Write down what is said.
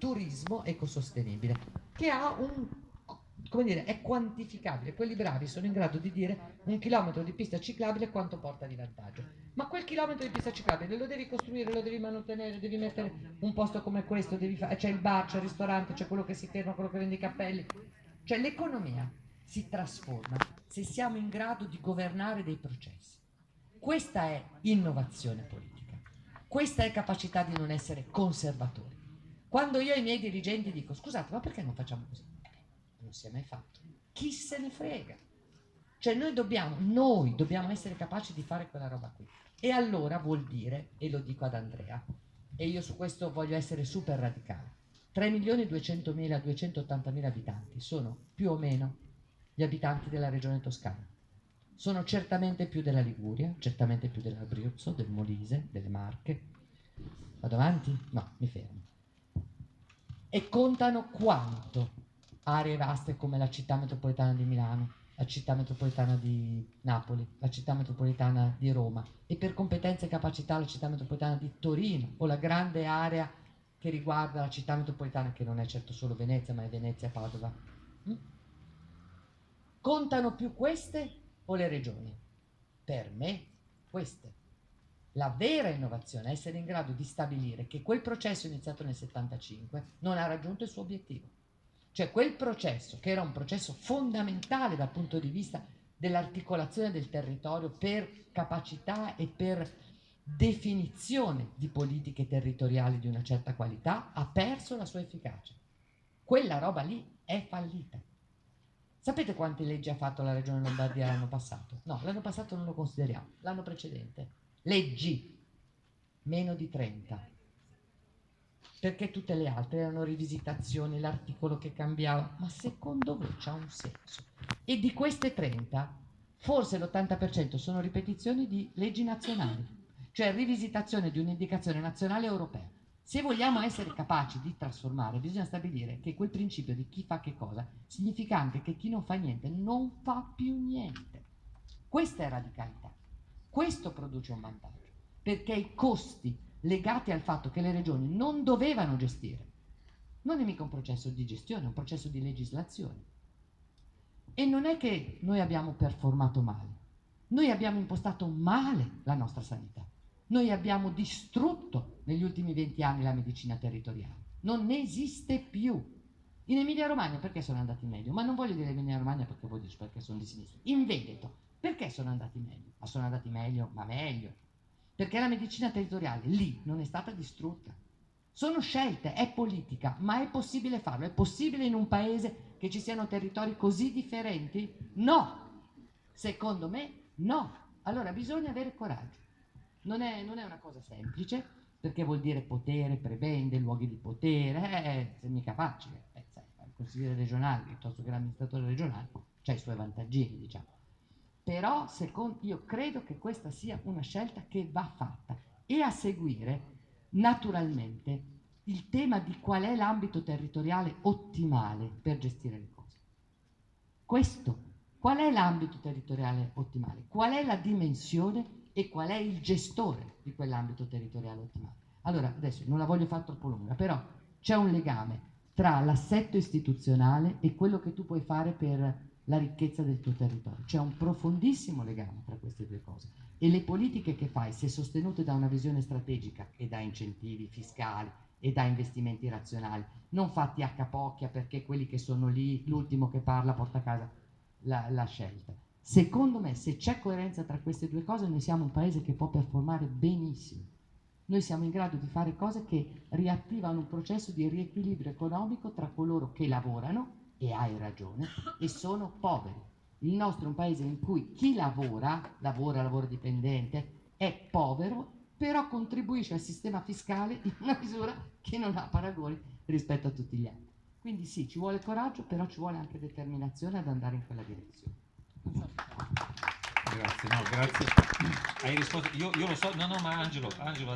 turismo ecosostenibile, che ha un come dire, è quantificabile. Quelli bravi sono in grado di dire un chilometro di pista ciclabile quanto porta di vantaggio. Ma quel chilometro di pista ciclabile lo devi costruire, lo devi mantenere, devi mettere un posto come questo, c'è il bar, c'è il ristorante, c'è quello che si ferma, quello che vende i cappelli. Cioè l'economia si trasforma se siamo in grado di governare dei processi. Questa è innovazione politica, questa è capacità di non essere conservatori. Quando io ai miei dirigenti dico scusate ma perché non facciamo così? non si è mai fatto. Chi se ne frega? Cioè noi dobbiamo, noi dobbiamo essere capaci di fare quella roba qui. E allora vuol dire, e lo dico ad Andrea, e io su questo voglio essere super radicale, 3.200.000, 280.000 abitanti sono più o meno gli abitanti della regione toscana. Sono certamente più della Liguria, certamente più dell'Abruzzo, del Molise, delle Marche. Vado avanti? No, mi fermo. E contano quanto aree vaste come la città metropolitana di Milano, la città metropolitana di Napoli, la città metropolitana di Roma e per competenze e capacità la città metropolitana di Torino o la grande area che riguarda la città metropolitana che non è certo solo Venezia ma è Venezia e Padova. Mm? Contano più queste o le regioni? Per me queste. La vera innovazione è essere in grado di stabilire che quel processo iniziato nel 75 non ha raggiunto il suo obiettivo cioè quel processo, che era un processo fondamentale dal punto di vista dell'articolazione del territorio per capacità e per definizione di politiche territoriali di una certa qualità, ha perso la sua efficacia. Quella roba lì è fallita. Sapete quante leggi ha fatto la Regione Lombardia l'anno passato? No, l'anno passato non lo consideriamo, l'anno precedente. Leggi, meno di 30 perché tutte le altre erano rivisitazioni, l'articolo che cambiava, ma secondo voi c'ha un senso? E di queste 30, forse l'80% sono ripetizioni di leggi nazionali, cioè rivisitazione di un'indicazione nazionale europea. Se vogliamo essere capaci di trasformare, bisogna stabilire che quel principio di chi fa che cosa significa anche che chi non fa niente non fa più niente. Questa è radicalità. Questo produce un vantaggio, perché i costi legati al fatto che le regioni non dovevano gestire. Non è mica un processo di gestione, è un processo di legislazione. E non è che noi abbiamo performato male, noi abbiamo impostato male la nostra sanità. Noi abbiamo distrutto negli ultimi 20 anni la medicina territoriale. Non esiste più. In Emilia Romagna perché sono andati meglio? Ma non voglio dire Emilia Romagna perché voglio dire perché sono di sinistra. In Veneto perché sono andati meglio? Ma sono andati meglio, ma meglio perché la medicina territoriale lì non è stata distrutta. Sono scelte, è politica, ma è possibile farlo? È possibile in un paese che ci siano territori così differenti? No! Secondo me no. Allora bisogna avere coraggio. Non è, non è una cosa semplice, perché vuol dire potere, prebende, luoghi di potere, eh, è mica facile. Consigliere regionale piuttosto che l'amministratore regionale ha i suoi vantaggini, diciamo però secondo, io credo che questa sia una scelta che va fatta e a seguire naturalmente il tema di qual è l'ambito territoriale ottimale per gestire le cose. Questo, qual è l'ambito territoriale ottimale? Qual è la dimensione e qual è il gestore di quell'ambito territoriale ottimale? Allora, adesso non la voglio fare troppo lunga, però c'è un legame tra l'assetto istituzionale e quello che tu puoi fare per la ricchezza del tuo territorio. C'è un profondissimo legame tra queste due cose e le politiche che fai, se sostenute da una visione strategica e da incentivi fiscali e da investimenti razionali, non fatti a capocchia perché quelli che sono lì, l'ultimo che parla porta a casa la, la scelta. Secondo me, se c'è coerenza tra queste due cose, noi siamo un paese che può performare benissimo. Noi siamo in grado di fare cose che riattivano un processo di riequilibrio economico tra coloro che lavorano e hai ragione, e sono poveri. Il nostro è un paese in cui chi lavora, lavora, lavoro dipendente, è povero, però contribuisce al sistema fiscale in una misura che non ha paragoni rispetto a tutti gli altri. Quindi sì, ci vuole coraggio, però ci vuole anche determinazione ad andare in quella direzione. Grazie, no, grazie. Hai risposto, io, io lo so, no, no, ma Angelo, Angelo